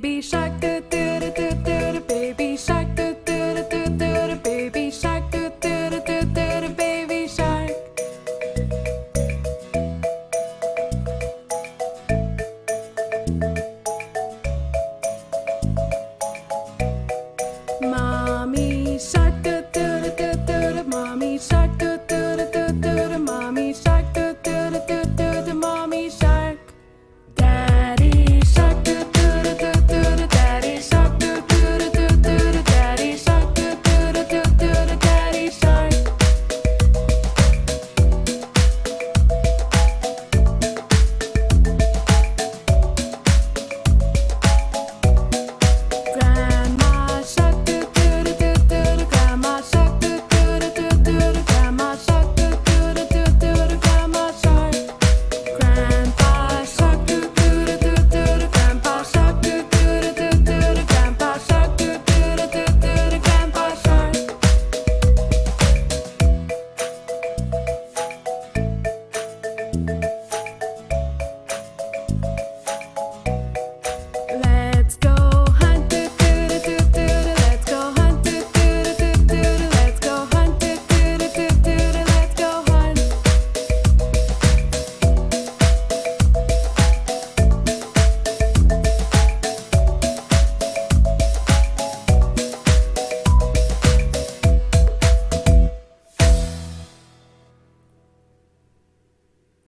baby shark. Doo -doo.